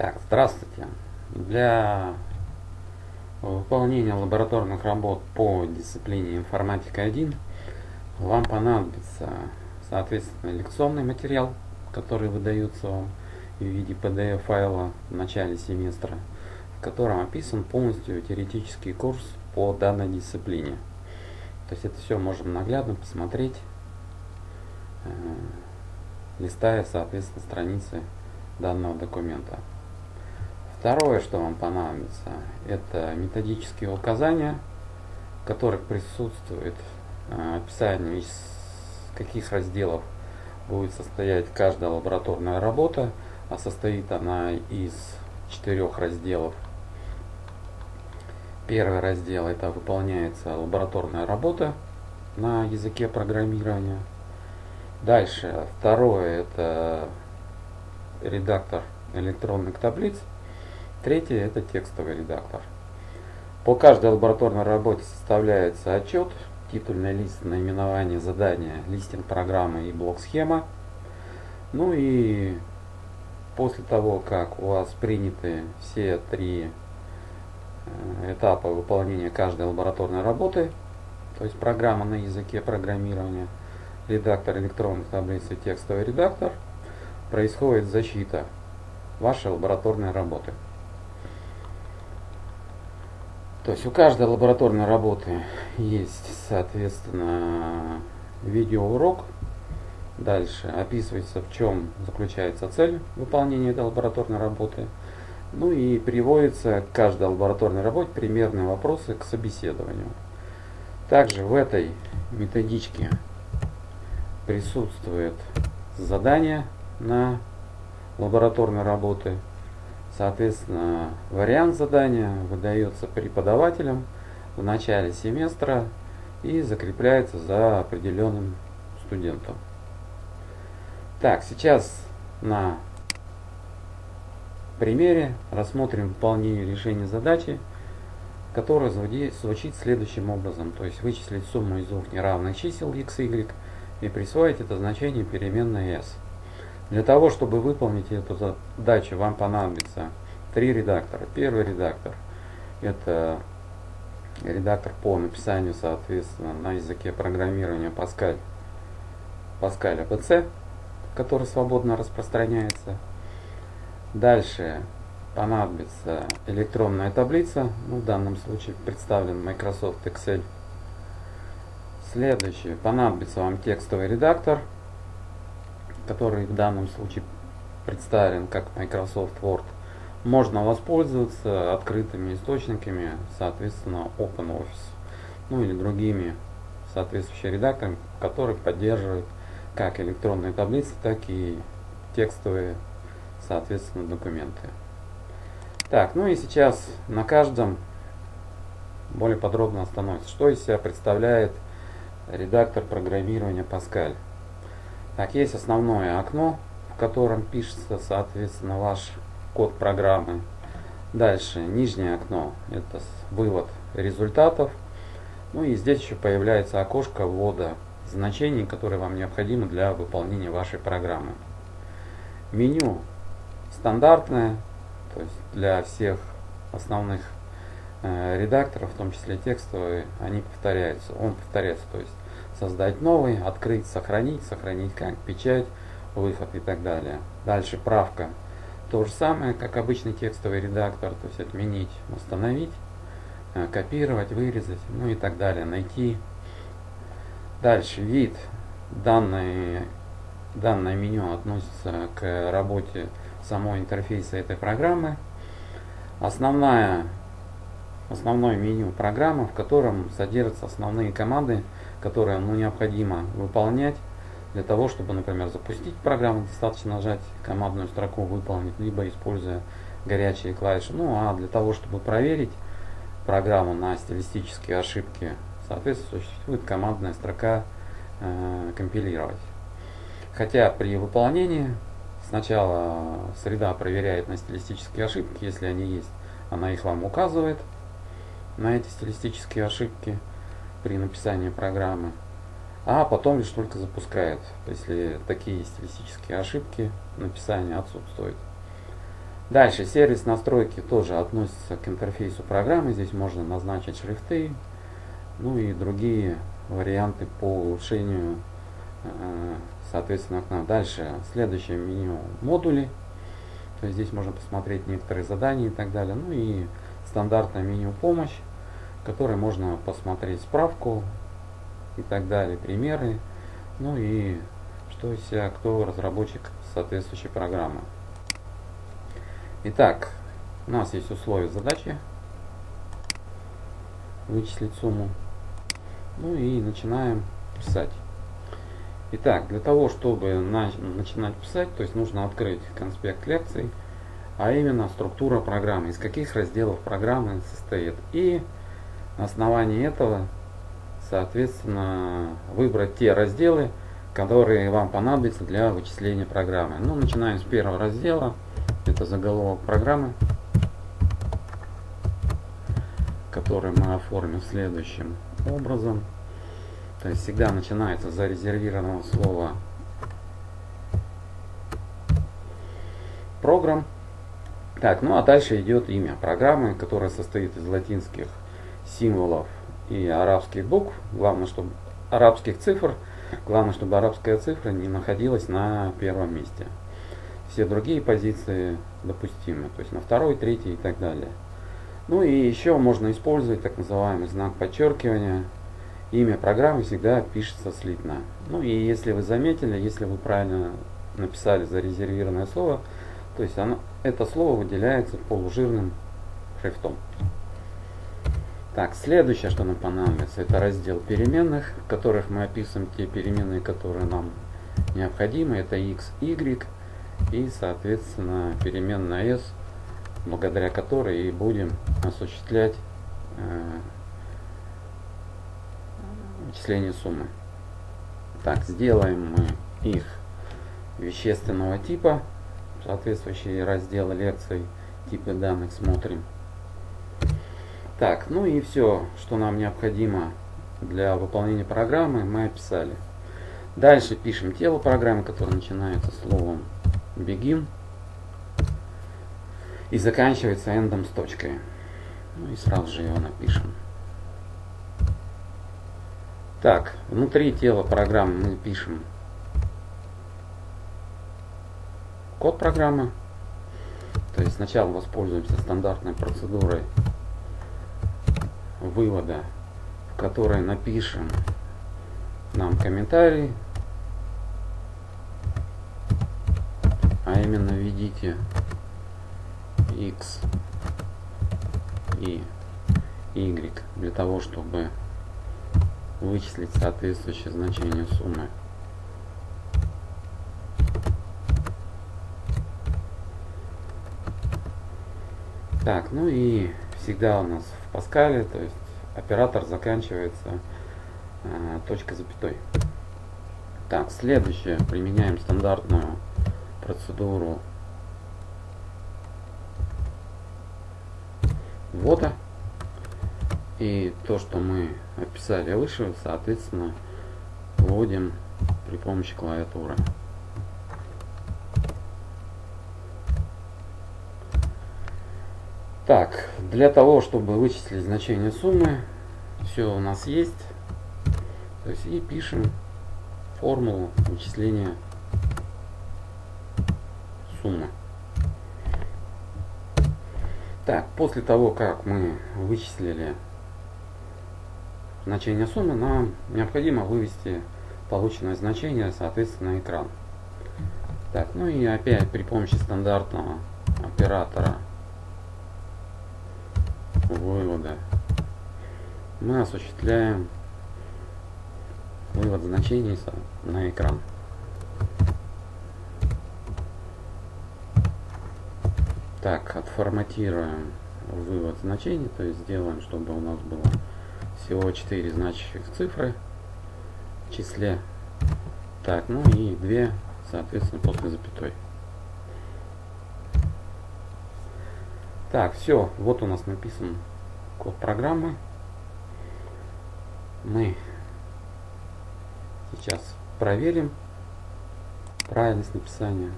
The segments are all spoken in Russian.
Так, здравствуйте. Для выполнения лабораторных работ по дисциплине информатика 1 вам понадобится, соответственно, лекционный материал, который выдается вам в виде PDF файла в начале семестра, в котором описан полностью теоретический курс по данной дисциплине. То есть это все можно наглядно посмотреть, э, листая, соответственно, страницы данного документа. Второе, что вам понадобится, это методические указания, в которых присутствует э, описание, из каких разделов будет состоять каждая лабораторная работа, а состоит она из четырех разделов. Первый раздел это выполняется лабораторная работа на языке программирования. Дальше второе это редактор электронных таблиц. Третье – это текстовый редактор. По каждой лабораторной работе составляется отчет, титульный лист, наименование задания, листинг программы и блок-схема. Ну и после того, как у вас приняты все три э, этапа выполнения каждой лабораторной работы, то есть программа на языке программирования, редактор электронных таблиц и текстовый редактор, происходит защита вашей лабораторной работы. То есть у каждой лабораторной работы есть, соответственно, видеоурок. Дальше описывается, в чем заключается цель выполнения этой лабораторной работы. Ну и приводится к каждой лабораторной работе примерные вопросы к собеседованию. Также в этой методичке присутствует задание на лабораторной работы – Соответственно, вариант задания выдается преподавателям в начале семестра и закрепляется за определенным студентом. Так, сейчас на примере рассмотрим выполнение решения задачи, которая звучит следующим образом. То есть вычислить сумму из двух неравных чисел x, y и присвоить это значение переменной s. Для того, чтобы выполнить эту задачу, вам понадобится три редактора. Первый редактор – это редактор по написанию, соответственно, на языке программирования Pascal, Pascal APC, который свободно распространяется. Дальше понадобится электронная таблица, ну, в данном случае представлен Microsoft Excel. Следующее, понадобится вам текстовый редактор – который в данном случае представлен как Microsoft Word, можно воспользоваться открытыми источниками, соответственно, OpenOffice, ну или другими соответствующими редакторами, которые поддерживают как электронные таблицы, так и текстовые, соответственно, документы. Так, ну и сейчас на каждом более подробно остановимся. Что из себя представляет редактор программирования Pascal? Так, есть основное окно, в котором пишется, соответственно, ваш код программы. Дальше, нижнее окно, это вывод результатов. Ну и здесь еще появляется окошко ввода значений, которые вам необходимы для выполнения вашей программы. Меню стандартное, то есть для всех основных э, редакторов, в том числе текстовые, они повторяются. Он повторяется, то есть создать новый, открыть, сохранить, сохранить как печать, выход и так далее. Дальше правка. То же самое, как обычный текстовый редактор, то есть отменить, установить, э, копировать, вырезать, ну и так далее, найти. Дальше вид. Данное, данное меню относится к работе самого интерфейса этой программы. Основная, основное меню программы, в котором содержатся основные команды, которые ну, необходимо выполнять для того, чтобы, например, запустить программу, достаточно нажать командную строку «Выполнить», либо используя горячие клавиши. Ну а для того, чтобы проверить программу на стилистические ошибки, соответственно, существует командная строка э, «Компилировать». Хотя при выполнении сначала среда проверяет на стилистические ошибки, если они есть, она их вам указывает на эти стилистические ошибки – при написании программы, а потом лишь только запускает, если такие стилистические ошибки написания отсутствуют. Дальше сервис настройки тоже относится к интерфейсу программы. Здесь можно назначить шрифты, ну и другие варианты по улучшению э, соответственно окна. Дальше следующее меню модули. То есть здесь можно посмотреть некоторые задания и так далее. Ну и стандартное меню помощь, которое можно посмотреть справку и так далее, примеры. Ну и что из себя, кто разработчик соответствующей программы. Итак, у нас есть условия задачи. Вычислить сумму. Ну и начинаем писать. Итак, для того, чтобы на, начинать писать, то есть нужно открыть конспект лекций, а именно структура программы, из каких разделов программы состоит. И на основании этого, соответственно, выбрать те разделы, которые вам понадобятся для вычисления программы. Ну, начинаем с первого раздела. Это заголовок программы, который мы оформим следующим образом. То есть всегда начинается с зарезервированного слова программ. Так, ну а дальше идет имя программы, которая состоит из латинских символов и арабских букв. Главное, чтобы арабских цифр – Главное, чтобы арабская цифра не находилась на первом месте. Все другие позиции допустимы, то есть на второй, третий и так далее. Ну и еще можно использовать так называемый знак подчеркивания. Имя программы всегда пишется слитно. Ну и если вы заметили, если вы правильно написали зарезервированное слово, то есть оно, это слово выделяется полужирным шрифтом. Так, следующее, что нам понадобится, это раздел переменных, в которых мы описываем те переменные, которые нам необходимы. Это x, y и, соответственно, переменная s, благодаря которой и будем осуществлять э, вычисление суммы. Так, сделаем мы их вещественного типа, соответствующие разделы лекций, типы данных смотрим. Так, ну и все, что нам необходимо для выполнения программы, мы описали. Дальше пишем тело программы, которое начинается словом begin и заканчивается эндом с точкой. Ну и сразу же его напишем. Так, внутри тела программы мы пишем код программы. То есть сначала воспользуемся стандартной процедурой вывода, в которой напишем нам комментарий, а именно введите x и y для того, чтобы вычислить соответствующее значение суммы. Так, ну и всегда у нас в Паскале, то есть оператор заканчивается э, точкой запятой. Так, следующее. Применяем стандартную процедуру ввода. И то, что мы описали выше, соответственно, вводим при помощи клавиатуры. Так, для того, чтобы вычислить значение суммы, все у нас есть. То есть и пишем формулу вычисления суммы. Так, после того, как мы вычислили значение суммы, нам необходимо вывести полученное значение, соответственно, на экран. Так, ну и опять при помощи стандартного оператора вывода мы осуществляем вывод значений на экран. Так, отформатируем вывод значений, то есть сделаем, чтобы у нас было всего 4 значащих цифры в числе. Так, ну и 2, соответственно, после запятой. Так, все, вот у нас написан код программы. Мы сейчас проверим правильность написания.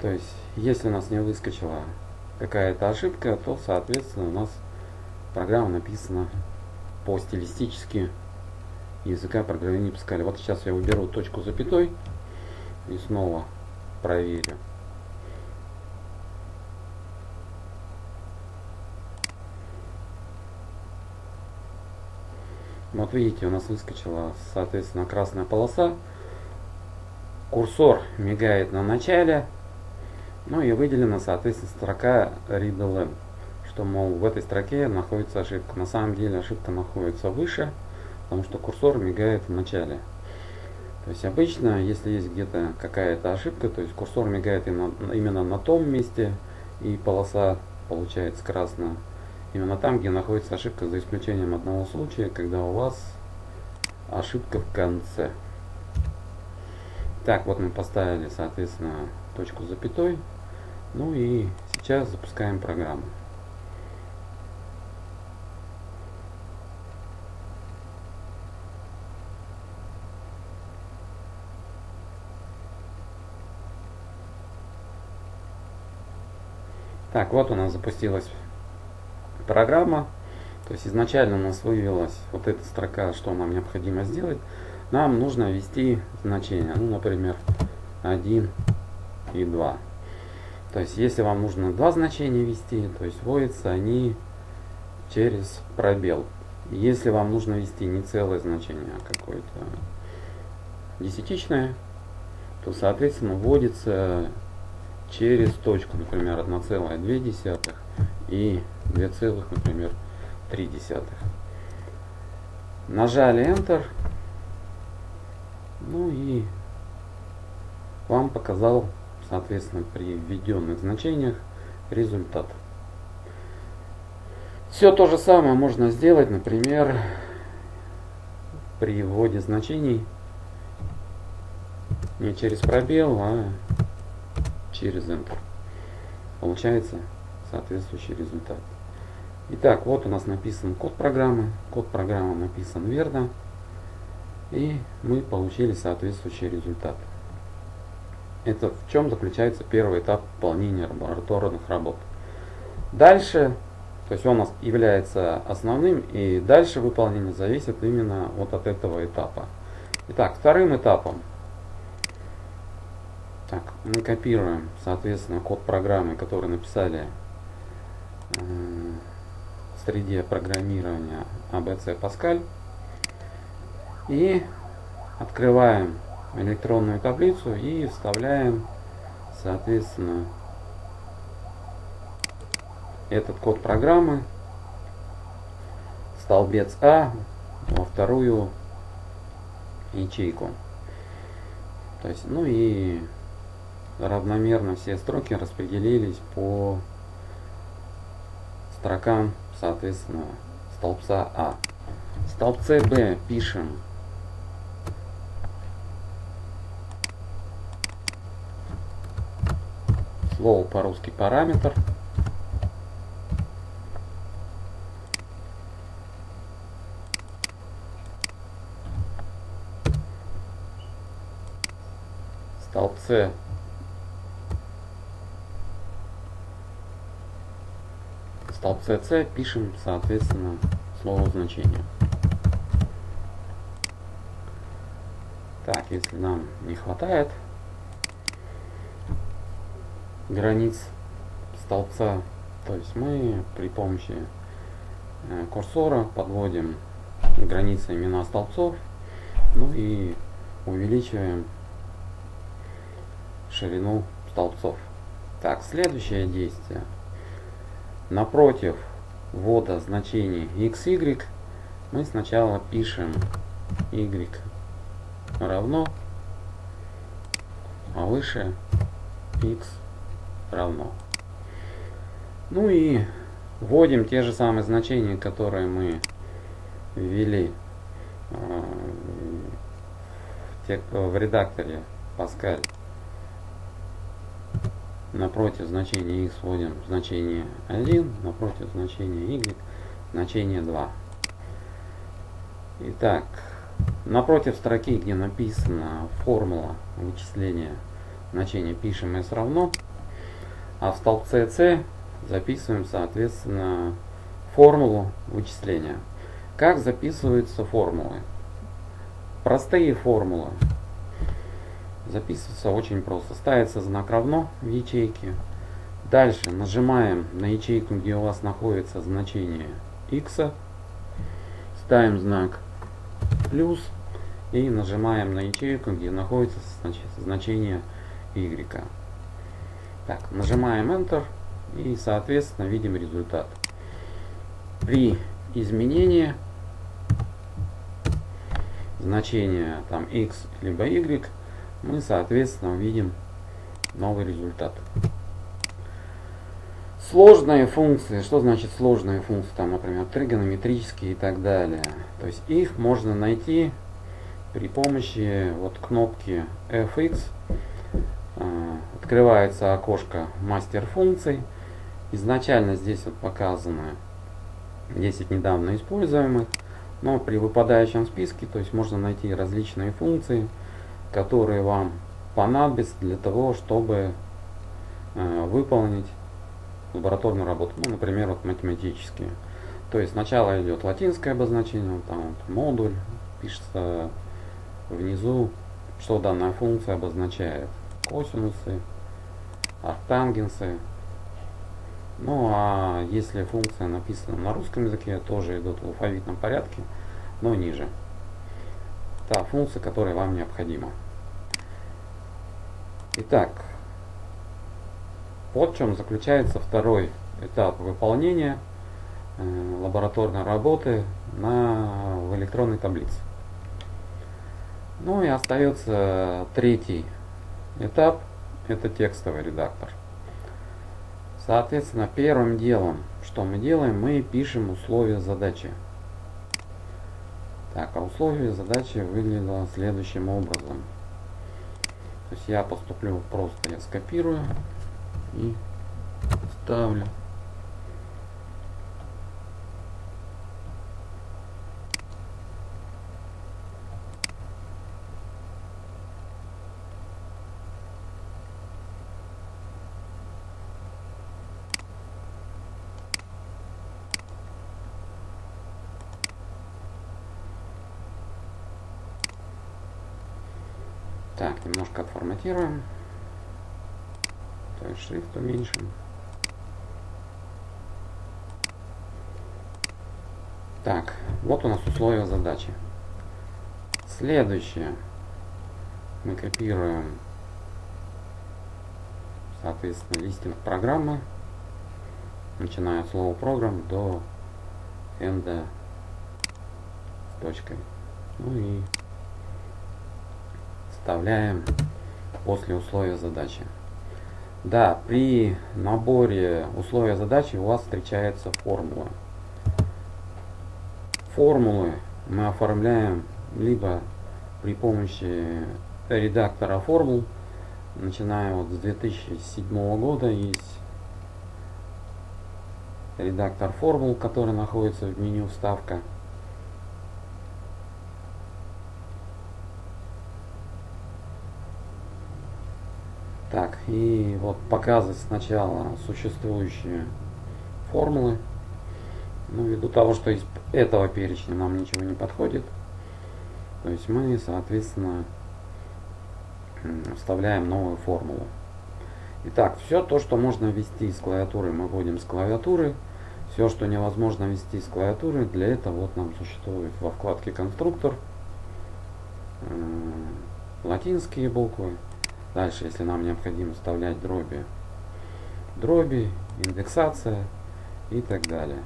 То есть, если у нас не выскочила какая-то ошибка, то, соответственно, у нас программа написана по стилистически языка программирования Паскаля. Вот сейчас я уберу точку запятой и снова проверю. Вот видите, у нас выскочила, соответственно, красная полоса. Курсор мигает на начале. Ну и выделена, соответственно, строка readLN. Что, мол, в этой строке находится ошибка. На самом деле ошибка находится выше, потому что курсор мигает в начале. То есть обычно, если есть где-то какая-то ошибка, то есть курсор мигает именно на том месте, и полоса получается красная именно там, где находится ошибка, за исключением одного случая, когда у вас ошибка в конце. Так, вот мы поставили, соответственно, точку с запятой. Ну и сейчас запускаем программу. Так, вот у нас запустилась программа. То есть изначально у нас вывелась вот эта строка, что нам необходимо сделать. Нам нужно ввести значение, ну, например, 1 и 2. То есть если вам нужно два значения ввести, то есть вводятся они через пробел. Если вам нужно ввести не целое значение, а какое-то десятичное, то соответственно вводится через точку, например, 1,2 и 2, например, 3 десятых. Нажали Enter. Ну и вам показал, соответственно, при введенных значениях результат. Все то же самое можно сделать, например, при вводе значений не через пробел, а через Enter. Получается соответствующий результат. Итак, вот у нас написан код программы. Код программы написан верно. И мы получили соответствующий результат. Это в чем заключается первый этап выполнения лабораторных работ. Дальше, то есть он у нас является основным, и дальше выполнение зависит именно вот от этого этапа. Итак, вторым этапом так, мы копируем, соответственно, код программы, который написали среде программирования ABC Pascal. И открываем электронную таблицу и вставляем, соответственно, этот код программы столбец А во вторую ячейку. То есть, ну и равномерно все строки распределились по строкам, соответственно, столбца А. В столбце Б пишем слово по-русски параметр. столбце столбце C пишем, соответственно, слово значение. Так, если нам не хватает границ столбца, то есть мы при помощи э, курсора подводим границы имена столбцов, ну и увеличиваем ширину столбцов. Так, следующее действие – напротив ввода значений xy мы сначала пишем y равно, а выше x равно. Ну и вводим те же самые значения, которые мы ввели э, в редакторе Pascal напротив значения x вводим значение 1, напротив значения y значение 2. Итак, напротив строки, где написана формула вычисления значения, пишем s равно. А в столбце C записываем, соответственно, формулу вычисления. Как записываются формулы? Простые формулы. Записывается очень просто. Ставится знак равно в ячейке. Дальше нажимаем на ячейку, где у вас находится значение x. Ставим знак плюс и нажимаем на ячейку, где находится значение y. Так, нажимаем Enter и соответственно видим результат. При изменении значения там x либо y мы соответственно увидим новый результат. Сложные функции, что значит сложные функции, там, например, тригонометрические и так далее. То есть их можно найти при помощи вот кнопки fx. А, открывается окошко мастер функций. Изначально здесь вот показано 10 недавно используемых, но при выпадающем списке, то есть можно найти различные функции, которые вам понадобятся для того, чтобы э, выполнить лабораторную работу, ну, например, вот математические. То есть сначала идет латинское обозначение, там вот модуль, пишется внизу, что данная функция обозначает. Косинусы, арктангенсы. Ну а если функция написана на русском языке, тоже идут в алфавитном порядке, но ниже. Та функция, которая вам необходима. Итак, вот в чем заключается второй этап выполнения э, лабораторной работы на, в электронной таблице. Ну и остается третий этап, это текстовый редактор. Соответственно, первым делом, что мы делаем, мы пишем условия задачи. Так, а условие задачи выглядело следующим образом. То есть я поступлю просто, я скопирую и ставлю. Так, немножко отформатируем. То есть шрифт уменьшим. Так, вот у нас условия задачи. Следующее. Мы копируем, соответственно, листинг программы, начиная от слова программ до энда с точкой. Ну и вставляем после условия задачи. Да, при наборе условия задачи у вас встречается формула. Формулы мы оформляем либо при помощи редактора формул, начиная вот с 2007 года есть редактор формул, который находится в меню вставка. Так, и вот показывать сначала существующие формулы. Ну, ввиду того, что из этого перечня нам ничего не подходит, то есть мы, соответственно, вставляем новую формулу. Итак, все то, что можно ввести с клавиатуры, мы вводим с клавиатуры. Все, что невозможно ввести с клавиатуры, для этого вот нам существует во вкладке конструктор латинские буквы, Дальше, если нам необходимо вставлять дроби, дроби, индексация и так далее.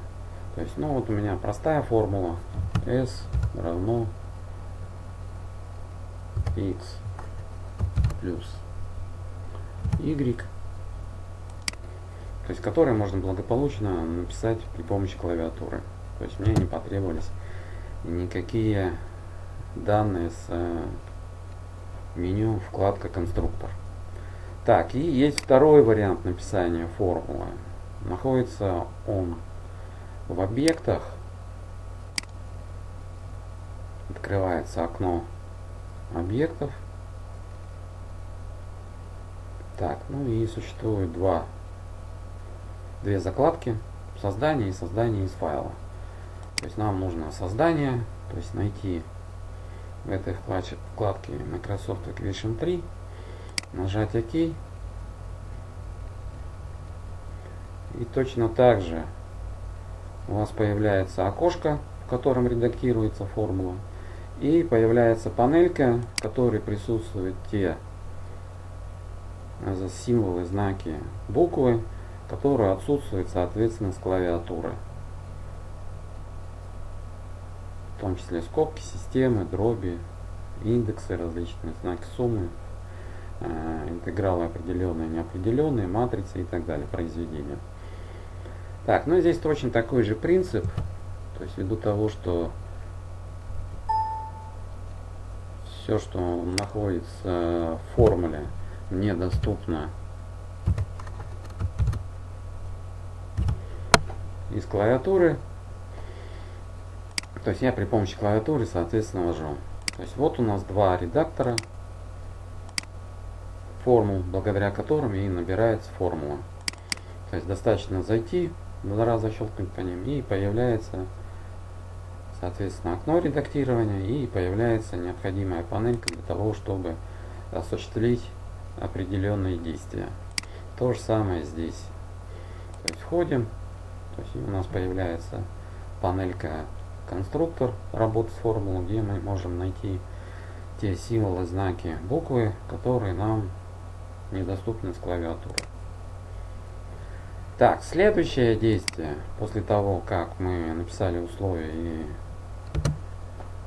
То есть, ну вот у меня простая формула s равно x плюс y, то есть которые можно благополучно написать при помощи клавиатуры. То есть мне не потребовались никакие данные с меню вкладка конструктор. Так, и есть второй вариант написания формулы. Находится он в объектах. Открывается окно объектов. Так, ну и существует два две закладки создание и создание из файла. То есть нам нужно создание, то есть найти в этой вкладке, вкладке Microsoft Equation 3, нажать ОК. И точно так же у вас появляется окошко, в котором редактируется формула. И появляется панелька, в которой присутствуют те символы, знаки, буквы, которые отсутствуют, соответственно, с клавиатуры. В том числе скобки, системы, дроби, индексы, различные знаки суммы, э, интегралы определенные, неопределенные, матрицы и так далее, произведения. Так, ну здесь точно такой же принцип, то есть ввиду того, что все, что находится в формуле, мне доступно из клавиатуры. То есть я при помощи клавиатуры, соответственно, ввожу. То есть вот у нас два редактора формул, благодаря которым и набирается формула. То есть достаточно зайти, два раза щелкнуть по ним, и появляется, соответственно, окно редактирования, и появляется необходимая панелька для того, чтобы осуществить определенные действия. То же самое здесь. То есть входим, то есть у нас появляется панелька конструктор работы с формулой, где мы можем найти те символы, знаки, буквы, которые нам недоступны с клавиатуры. Так, следующее действие, после того, как мы написали условия и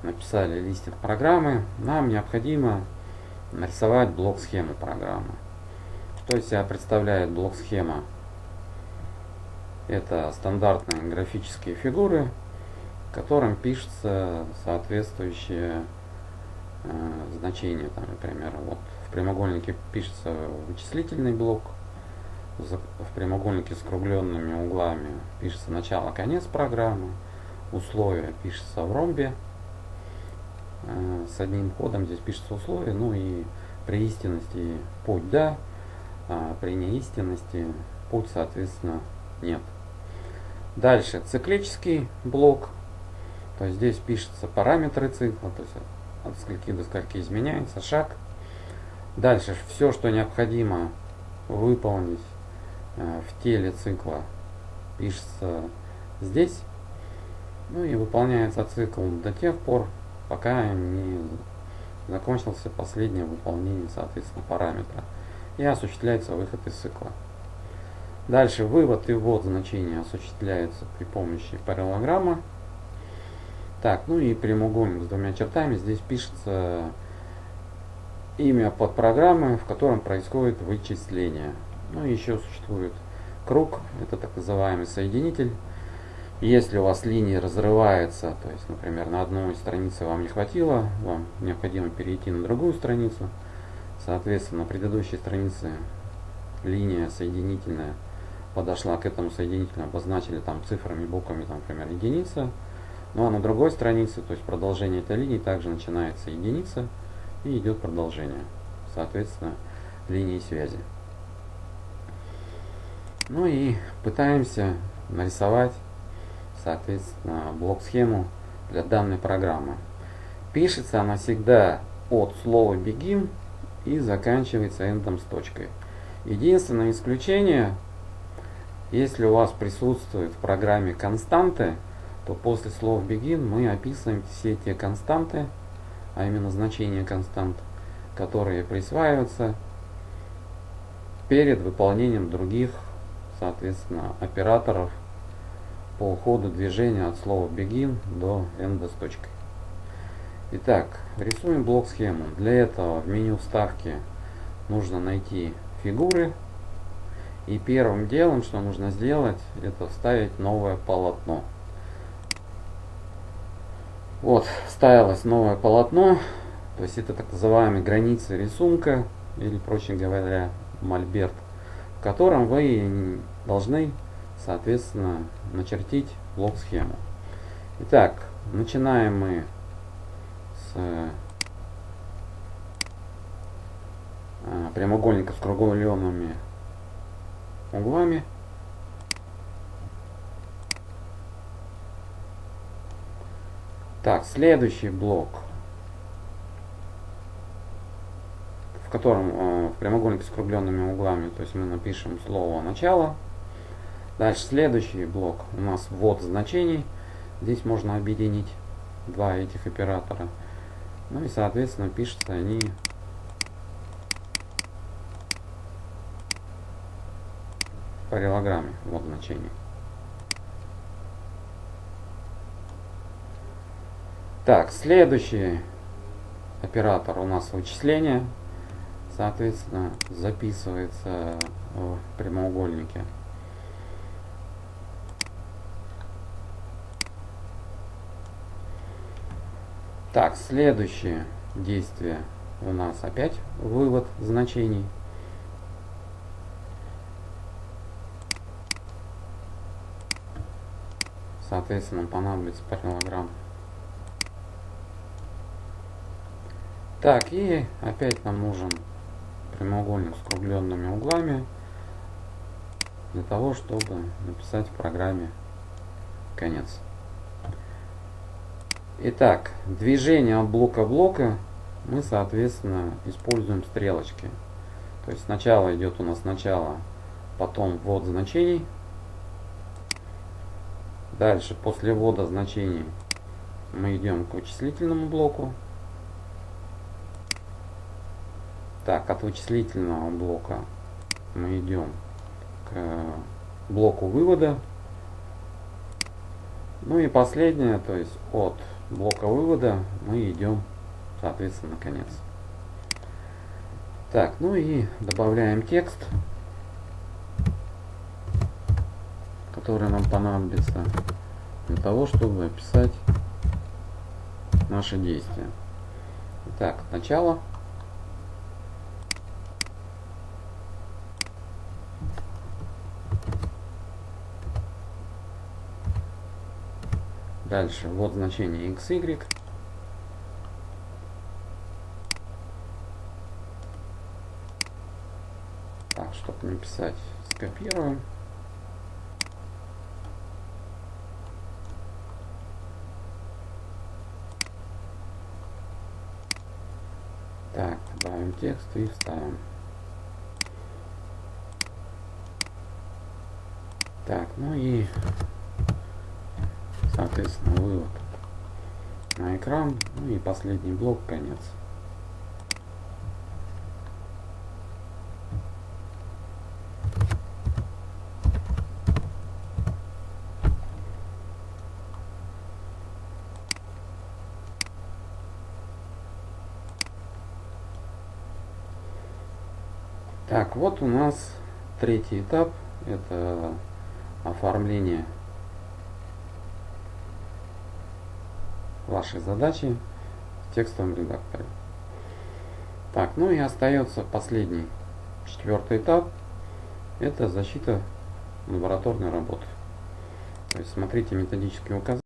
написали листинг программы, нам необходимо нарисовать блок-схему программы. Что из себя представляет блок-схема? Это стандартные графические фигуры, которым пишется соответствующее э, значение. Там, например, вот в прямоугольнике пишется вычислительный блок, в прямоугольнике с округленными углами пишется начало-конец программы, условия пишется в ромбе, э, с одним ходом здесь пишется условие, ну и при истинности путь да, а при неистинности путь, соответственно, нет. Дальше циклический блок. То есть здесь пишутся параметры цикла, то есть от скольки до скольки изменяется шаг. Дальше все, что необходимо выполнить э, в теле цикла, пишется здесь. Ну и выполняется цикл до тех пор, пока не закончился последнее выполнение, соответственно, параметра. И осуществляется выход из цикла. Дальше вывод и ввод значения осуществляется при помощи параллелограмма. Так, ну и прямоугольник с двумя чертами. Здесь пишется имя подпрограммы, в котором происходит вычисление. Ну и еще существует круг, это так называемый соединитель. Если у вас линия разрывается, то есть, например, на одной странице вам не хватило, вам необходимо перейти на другую страницу, соответственно, на предыдущей странице линия соединительная подошла к этому соединителю, обозначили там цифрами, буквами, там, например, единица. Ну а на другой странице, то есть продолжение этой линии, также начинается единица и идет продолжение, соответственно, линии связи. Ну и пытаемся нарисовать, соответственно, блок-схему для данной программы. Пишется она всегда от слова begin и заканчивается эндом с точкой. Единственное исключение если у вас присутствуют в программе константы, то после слов begin мы описываем все те константы, а именно значения констант, которые присваиваются перед выполнением других, соответственно, операторов по ходу движения от слова begin до end с точкой. Итак, рисуем блок схему. Для этого в меню вставки нужно найти фигуры и первым делом, что нужно сделать, это вставить новое полотно. Вот, вставилось новое полотно, то есть это так называемые границы рисунка, или, проще говоря, мольберт, в котором вы должны, соответственно, начертить блок-схему. Итак, начинаем мы с э, прямоугольника с кругленными углами. Так, следующий блок, в котором э, в прямоугольнике с округленными углами, то есть мы напишем слово начало. Дальше следующий блок у нас ввод значений. Здесь можно объединить два этих оператора. Ну и соответственно пишутся они параллелограмме вот значение. Так, следующий оператор у нас вычисление, соответственно, записывается в прямоугольнике. Так, следующее действие у нас опять вывод значений. Соответственно, понадобится параллелограмм. Так, и опять нам нужен прямоугольник с округленными углами для того, чтобы написать в программе конец. Итак, движение от блока блока мы, соответственно, используем стрелочки. То есть сначала идет у нас начало, потом ввод значений, Дальше, после ввода значений, мы идем к вычислительному блоку. Так, от вычислительного блока мы идем к блоку вывода. Ну и последнее, то есть от блока вывода мы идем, соответственно, конец. Так, ну и добавляем текст. который нам понадобится для того, чтобы описать наши действия. Итак, начало. Дальше вот значение xy. Так, чтобы не писать, скопируем. Так, добавим текст и вставим. Так, ну и, соответственно, вывод на экран. Ну и последний блок, конец. Так, вот у нас третий этап. Это оформление вашей задачи в текстовом редакторе. Так, ну и остается последний, четвертый этап. Это защита лабораторной работы. То есть смотрите методические указания.